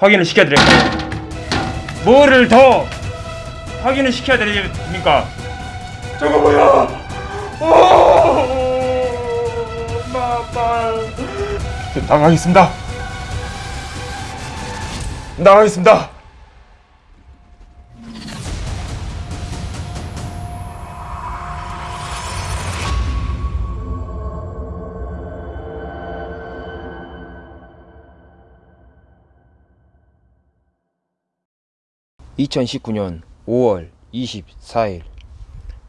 확인을 시켜드릴까요? 뭐를 더 확인을 시켜야 됩니까? 저거 뭐야? 오, 마마. 나가겠습니다. 나가겠습니다. (2019년 5월 24일)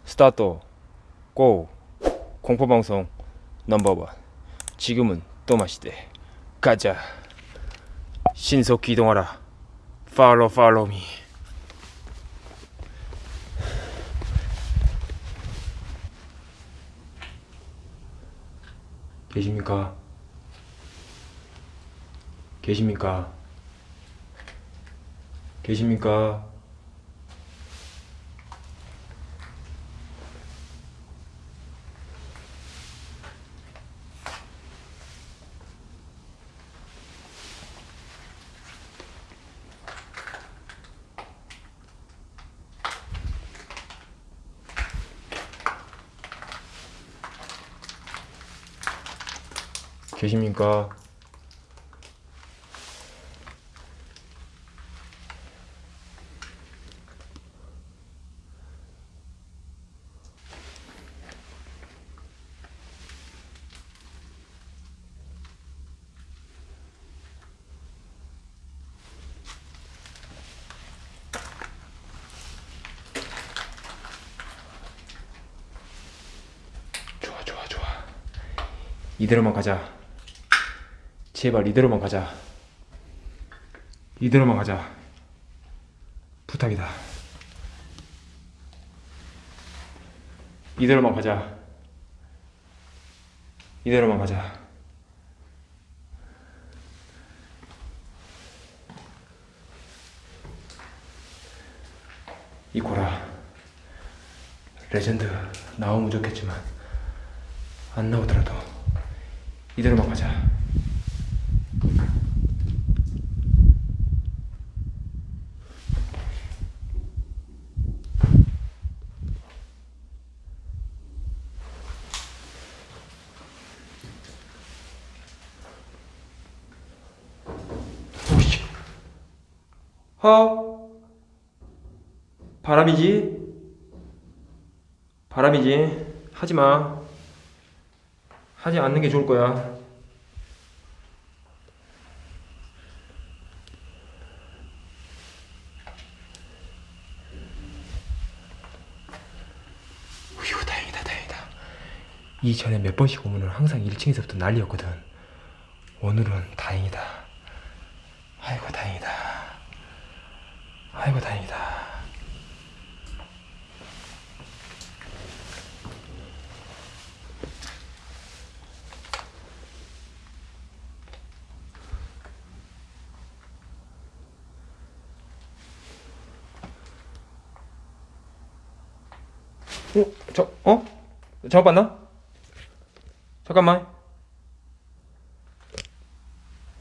스타트 고. 공포방송 넘버원. 지금은 또 마시대. 가자. 신속 기동하라. 팔로 팔로 미. 계십니까? 계십니까? 계십니까? 계십니까? 좋아 좋아 좋아 이대로만 가자. 제발 이대로만 가자. 이대로만 가자. 부탁이다. 이대로만 가자. 이대로만 가자. 이코라. 레전드 나오면 좋겠지만 안 나오더라도 이대로만 가자. 허. 바람이지? 바람이지. 하지마 하지 않는 게 좋을 거야. 휴 다행이다 다행이다. 이 전에 몇 번씩 오면은 항상 1층에서부터 난리였거든. 오늘은 다행이다. 아이고 다행이다. 아이고 다행이다 어? 저, 어? 잘못 봤나? 잠깐만.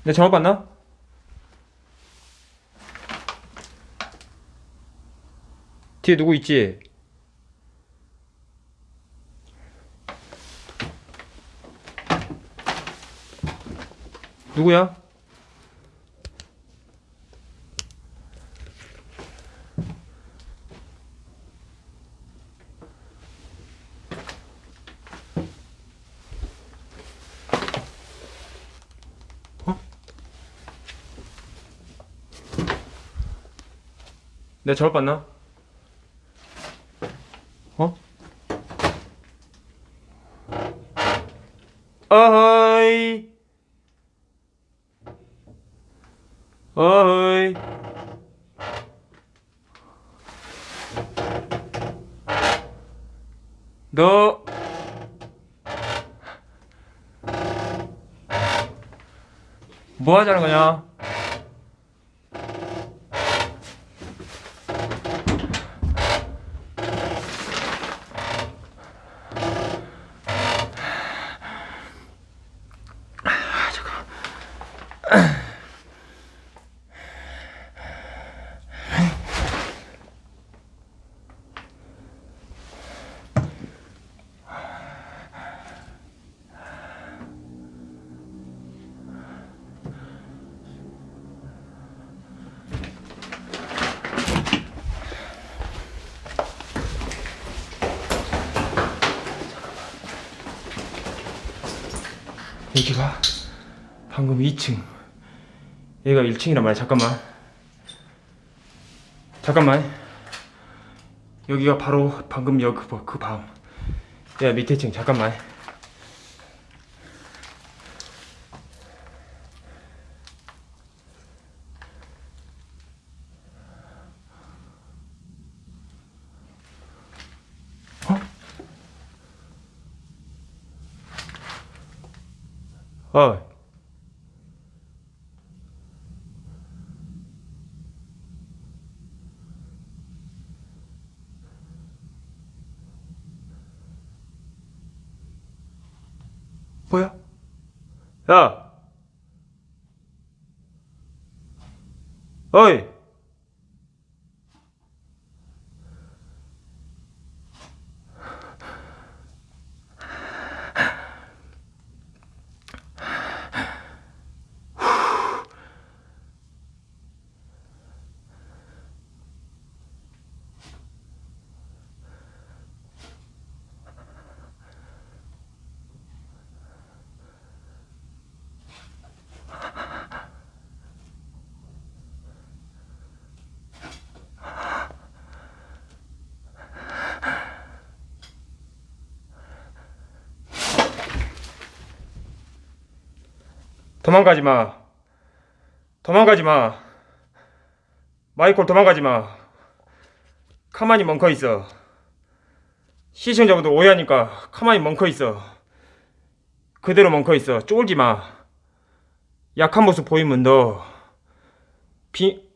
내 잘못 봤나? 뒤에 누구 있지? 누구야? 내가 잘못 봤나? 어? 어허이 어허이 너 뭐 하자는 거냐? 여기가 방금 2층 얘가 1층이란 말이야. 잠깐만. 잠깐만. 여기가 바로 방금 여기 그, 밑에 층. 잠깐만 어? 어 뭐야? 야! 어이! 도망가지 마. 도망가지 마. 마이콜 도망가지 마. 가만히 멍커 있어. 시청자분들 오해하니까 가만히 멍커 있어. 그대로 멍커 있어. 쫄지 마. 약한 모습 보이면 너 비...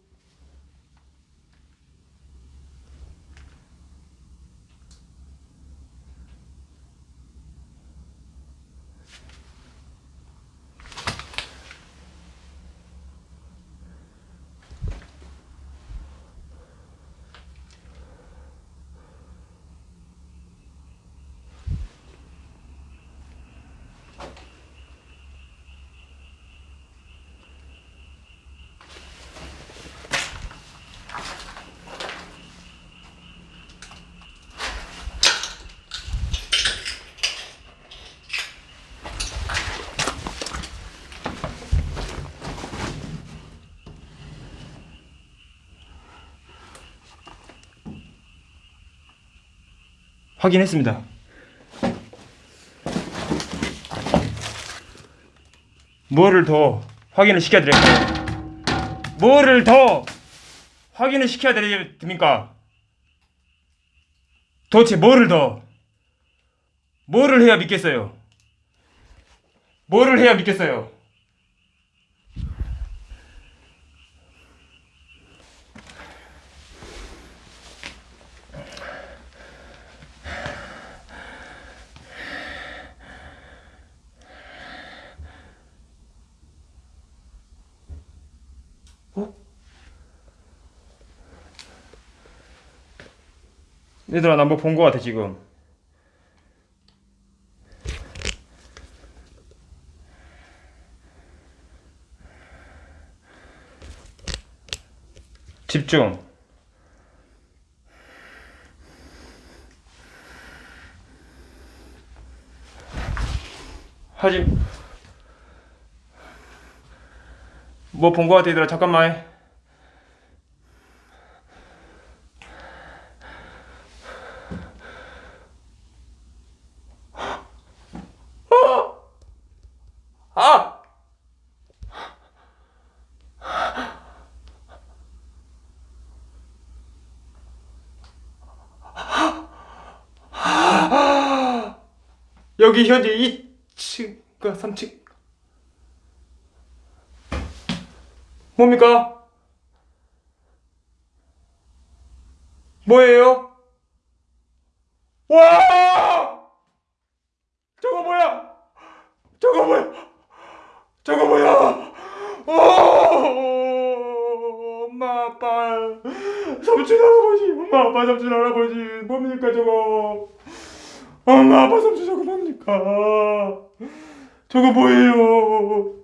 확인했습니다. 뭐를 더 확인을 시켜야 될까요? 뭐를 더 확인을 시켜야 됩니까? 도대체 뭐를 더 뭐를 해야 믿겠어요? 뭐를 해야 믿겠어요? 얘들아 나 뭐 본 거 같아 지금. 집중. 하지. 뭐 본 거 같아 얘들아. 잠깐만 어! 아! 여기 현재 2층과 3층 뭡니까? 뭐예요? 와! 저거 뭐야? 저거 뭐야? 저거 뭐야? 오! 엄마 아빠 삼촌 할아버지 엄마 아빠 삼촌 할아버지 뭡니까 저거 엄마 아빠 삼촌 저거 뭡니까? 저거 뭐예요?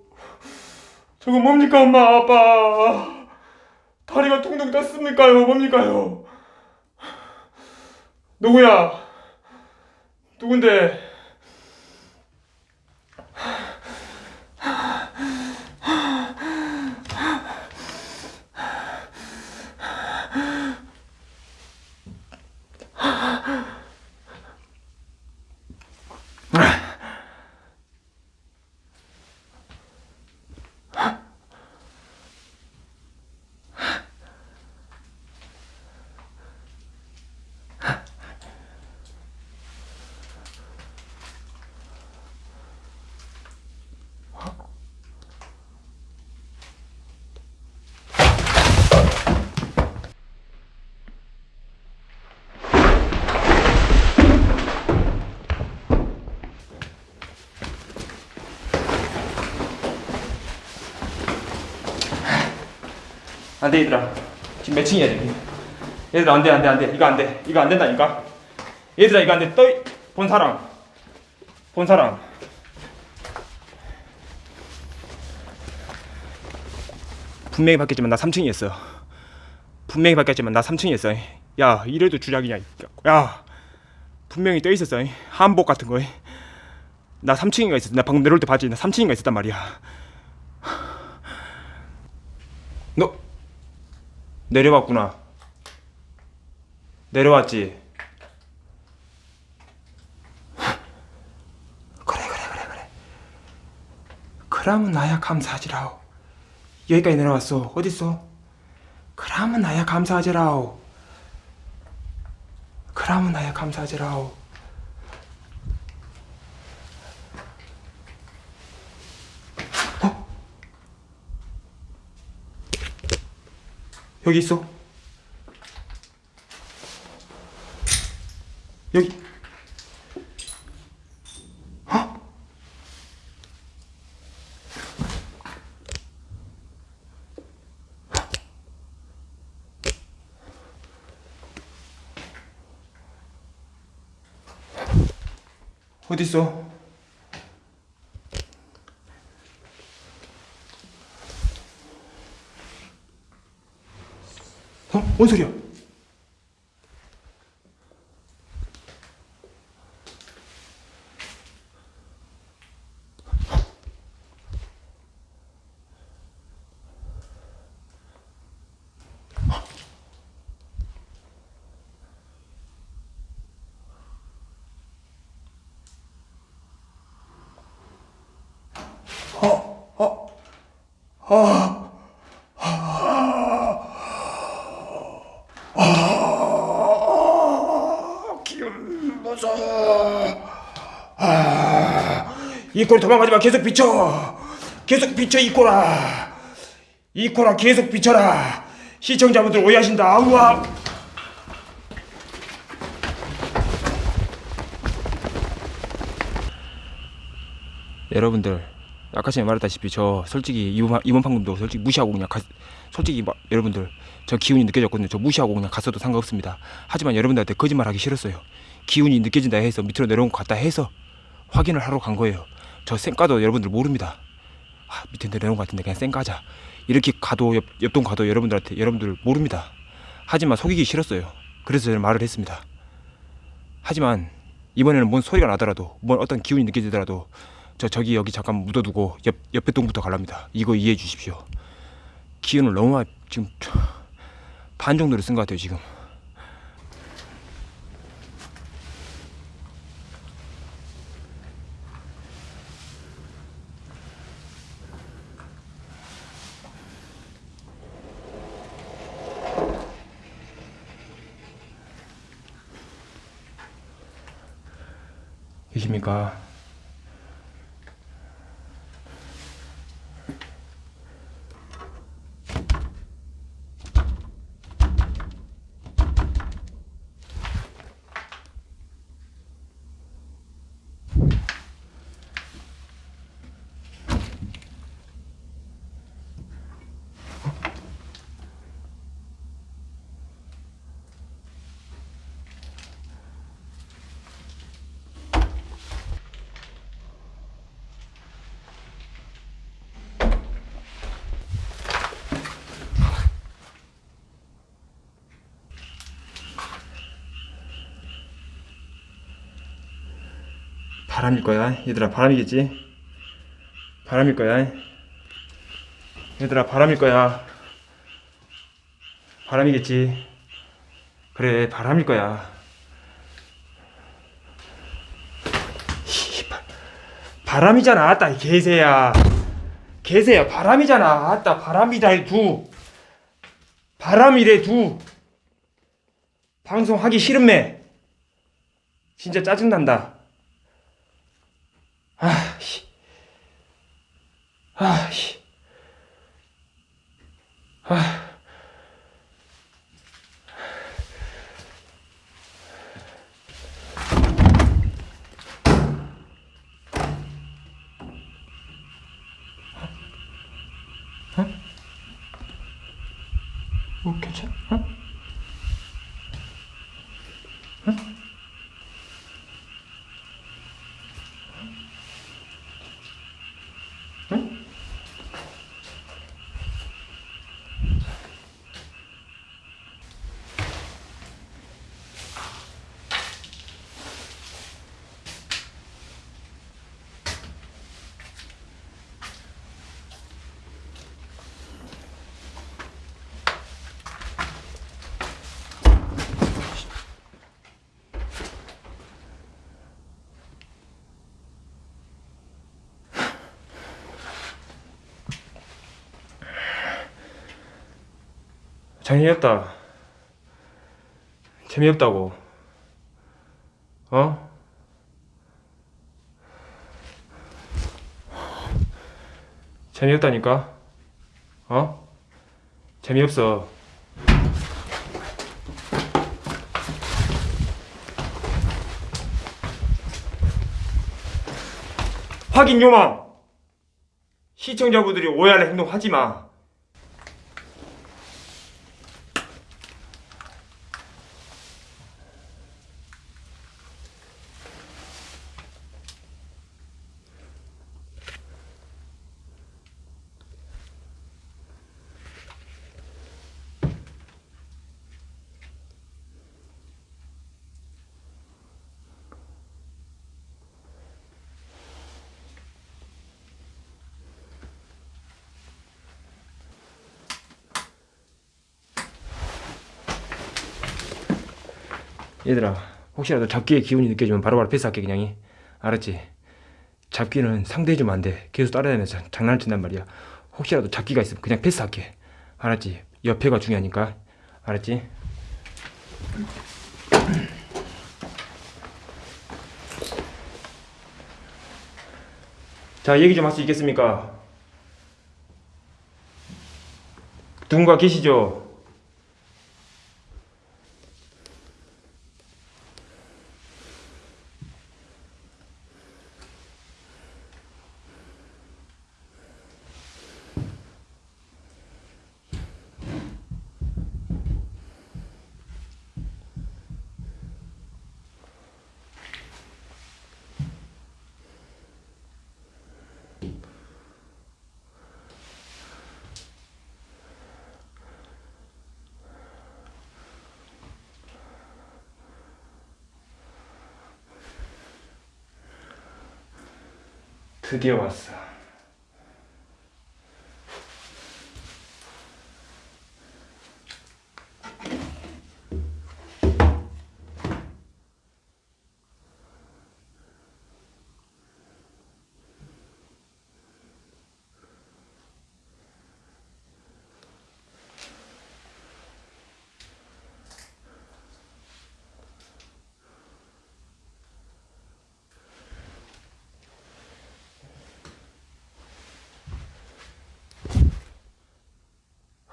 저거 뭡니까 엄마 아빠? 다리가 퉁퉁 떴습니까요? 뭡니까요? 누구야? 누군데 안돼 얘들아. 지금 몇 층이야 여기 얘들아 안돼 안돼 안돼. 이거 안돼. 이거 안 된다니까. 얘들아 이거 안돼. 떠본 사람. 본 사람. 분명히 바뀌었지만 나 3층이었어. 분명히 바뀌었지만 나 3층이었어. 야 이래도 주작이냐 야 분명히 떠 있었어. 한복 같은 거나 3층인가 있었어. 나 방금 내려올 때 봤지? 나 3층인가 있었단 말이야. 너 내려왔구나. 내려왔지? 그래 그래 그래 그래. 그러면 나야 감사하지라오. 여기까지 내려왔어. 어딨어? 그러면 나야 감사하지라오. 그러면 나야 감사하지라오 여기 있어 여기 어? 어디 있어? 어? 뭔 소리야? 기운 무서워. 아, 이꼴 도망가지 마. 계속 비춰. 계속 비춰 이 꼴아. 이 꼴아 계속 비춰라. 시청자분들 오해하신다. 아우와. 여러분들 아까 전에 말했다시피 저 솔직히 이번, 방금도 솔직히 무시하고 그냥 가, 솔직히 막 여러분들 저 기운이 느껴졌거든요 저 무시하고 그냥 갔어도 상관없습니다 하지만 여러분들한테 거짓말하기 싫었어요 기운이 느껴진다 해서 밑으로 내려온 것 같다 해서 확인을 하러 간 거예요 저 쌩까도 여러분들 모릅니다 아, 밑에 내려온 것 같은데 그냥 쌩까자 이렇게 가도 옆, 옆동 가도 여러분들한테 여러분들 모릅니다 하지만 속이기 싫었어요 그래서 저는 말을 했습니다 하지만 이번에는 뭔 소리가 나더라도 뭔 어떤 기운이 느껴지더라도 저 저기 여기 잠깐 묻어두고 옆 옆에 동부터 갈랍니다. 이거 이해해 주십시오. 기운을 너무 지금 반 정도를 쓴 것 같아요 지금. 계십니까? 바람일 거야. 얘들아 바람이겠지? 바람일 거야. 얘들아 바람일 거야. 바람이겠지? 그래 바람일 거야. 바람이잖아. 아따 이 개새야. 개새야 바람이잖아. 아따 바람이다 이 두. 바람이래 두. 방송하기 싫음매. 진짜 짜증난다. 아, 씨. 아, 씨. 아. 재미없다. 재미없다고. 어? 재미없다니까? 어? 재미없어. 확인 요망! 시청자분들이 오해할 행동 하지 마. 얘들아 혹시라도 잡기의 기운이 느껴지면 바로바로 패스할게 그냥 이 알았지? 잡기는 상대해주면 안돼 계속 따라다니면서 장난을 친단 말이야 혹시라도 잡기가 있으면 그냥 패스할게 알았지? 옆에가 중요하니까 알았지? 자 얘기 좀 할 수 있겠습니까? 누군가 계시죠? 드디어 왔어.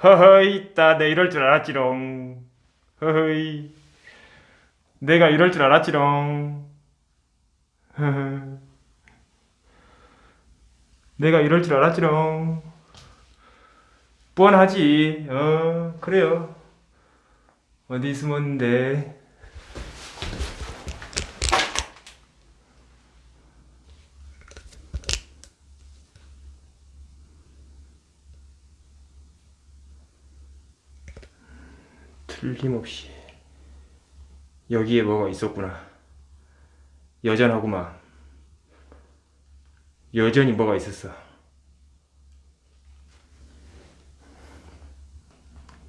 허허이 있다 내 이럴 줄 알았지롱. 허허이 내가 이럴 줄 알았지롱. 허허 내가 이럴 줄 알았지롱. 뻔하지 어 그래요. 어디 숨었는데 틀림없이 여기에 뭐가 있었구나. 여전하구만. 여전히 뭐가 있었어.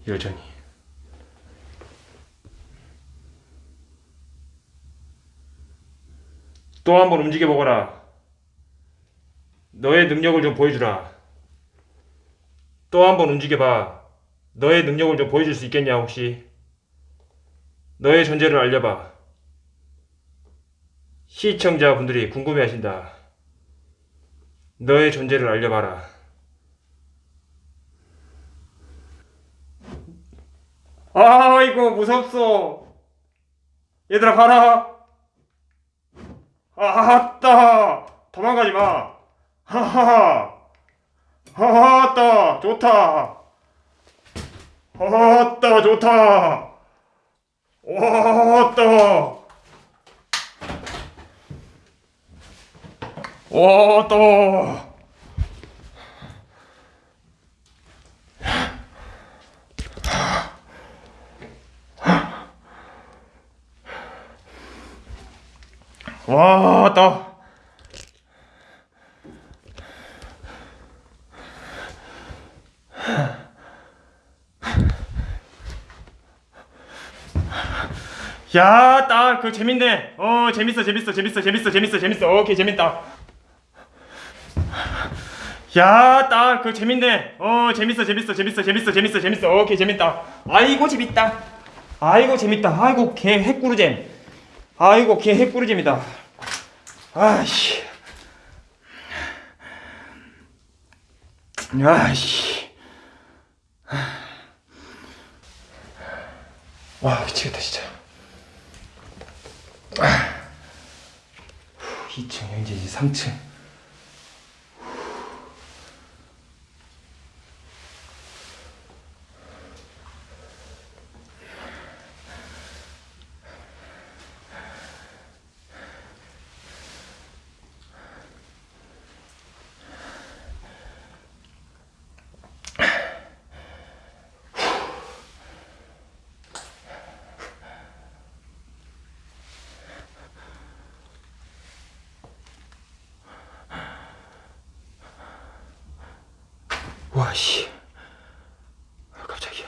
여전히. 또 한번 움직여 보거라. 너의 능력을 좀 보여주라. 또 한번 움직여봐. 너의 능력을 좀 보여줄 수 있겠냐 혹시? 너의 존재를 알려봐. 시청자분들이 궁금해하신다. 너의 존재를 알려봐라. 아 이거 무섭소. 얘들아 봐라. 아따 도망가지 마. 하하하. 하하따 좋다. 아따 좋다. 왔다. 왔다. 왔다. 야, 딱, 그 재밌네. 어, 재밌어, 재밌어, 재밌어, 재밌어, 재밌어, 재밌어. 오케이, 재밌다. 야, 딱, 그 재밌네. 어, 재밌어, 재밌어, 재밌어, 재밌어, 재밌어, 재밌어. 오케이, 재밌다. 아이고, 재밌다. 아이고, 재밌다. 아이고, 개 핵구르잼. 아이고, 개 핵구르잼이다. 아씨. 아씨. 와, 미치겠다, 진짜. 2층, 이제 이제 3층. 와, 씨. 아, 깜짝이야.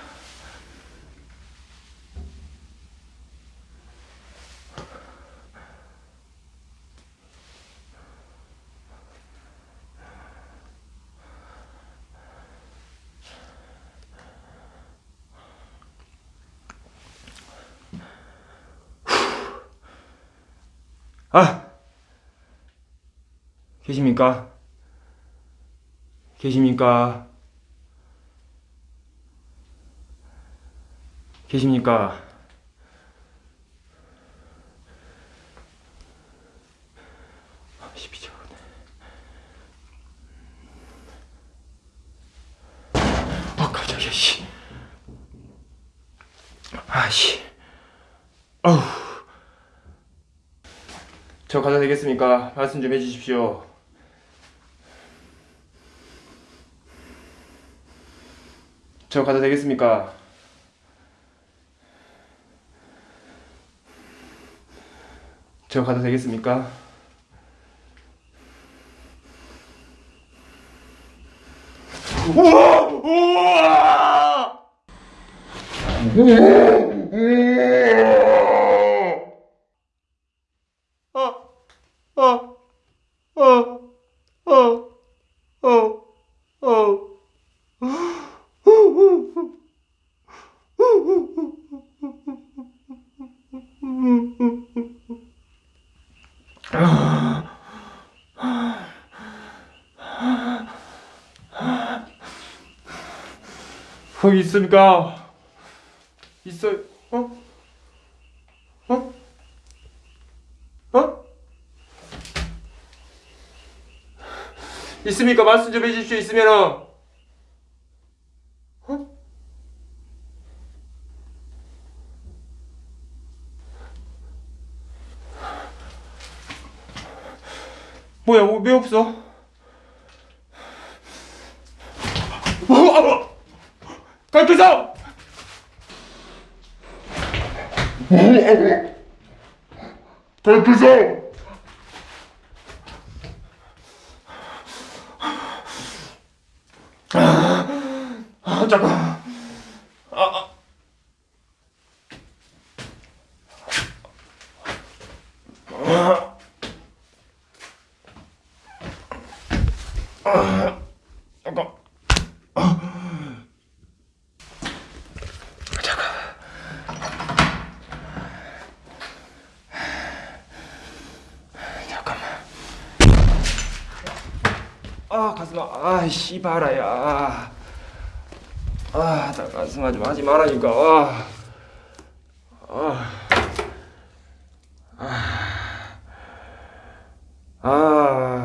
아! 계십니까? 계십니까? 계십니까? 씨 미쳐버렸네. 아 깜짝이야 씨. 아씨. 아우. 저 가도 되겠습니까? 말씀 좀 해주십시오. 저 가도 되겠습니까? 저 가도 되겠습니까? 우와! 우와! 어, 어, 어, 어, 어, 어. 거기 있습니까? 있어요. 어? 어? 어? 있습니까? 말씀 좀 해주십시오. 있으면은. 어? 뭐야? 뭐, 왜 없어? 어, 갈게서! 갈게서! 아, 잠깐. 아, 아. 아. 아. 잠깐. 잠깐만. 아 가슴아, 아 씨발아야. 아, 나 가슴 아 좀 하지 말라니까. 아, 아, 아, 아.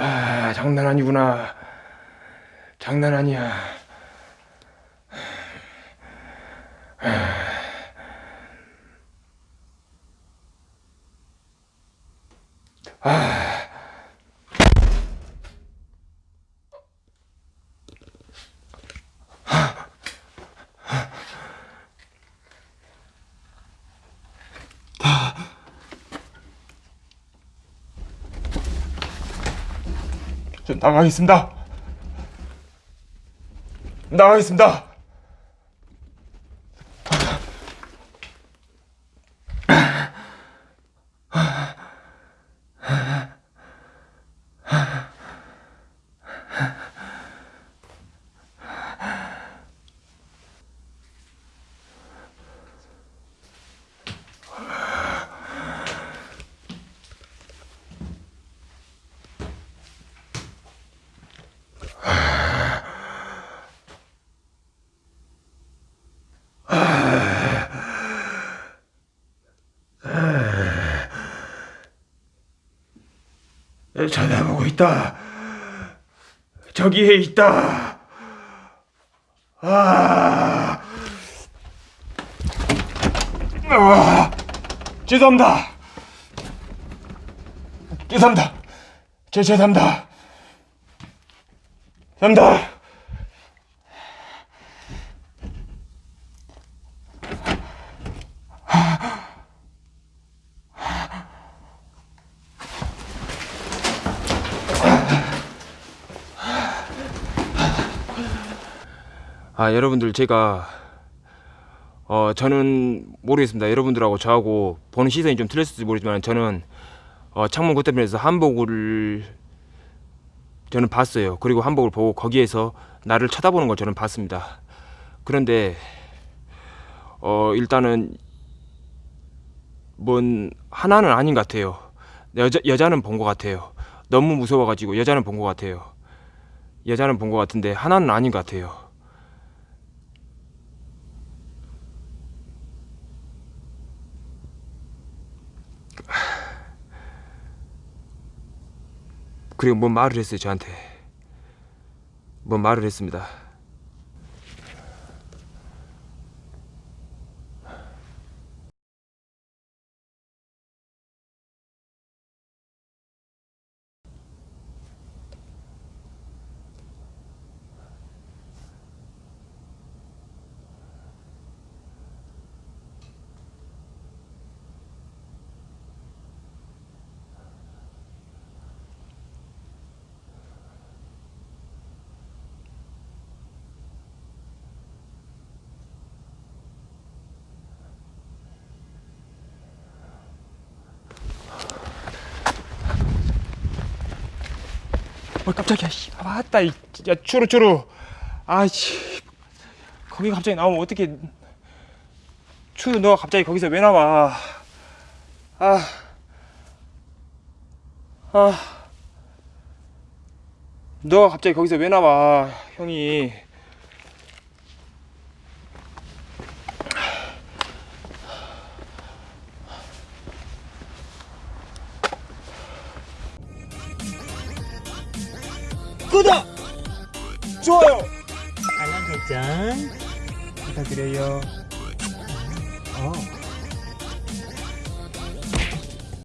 아, 장난 아니구나. 장난 아니야. 저 나가겠습니다. 나가겠습니다. 쳐다보고 있다. 저기에 있다. 아, 아, 죄송합니다. 죄송합니다. 제 죄송합니다. 죄송합니다. 아 여러분들 제가 어 저는 모르겠습니다. 여러분들하고 저하고 보는 시선이 좀 틀렸을지 모르지만 저는 어 창문 건너편에서 한복을 저는 봤어요. 그리고 한복을 보고 거기에서 나를 쳐다보는 걸 저는 봤습니다. 그런데 어 일단은 뭔 하나는 아닌 것 같아요. 여자, 여자는 본 것 같아요. 너무 무서워가지고 여자는 본 것 같아요. 여자는 본 것 같은데 하나는 아닌 것 같아요 그리고 뭔 말을 했어요 저한테? 뭔 말을 했습니다 어 깜짝이야. 씨. 아 진짜. 추루추루. 아씨. 거기 갑자기 나오면 어떻게 추루 너가 갑자기 거기서 왜 나와? 아. 아. 너가 갑자기 거기서 왜 나와 형이 구독! 좋아요! 알람 설정 부탁드려요. 어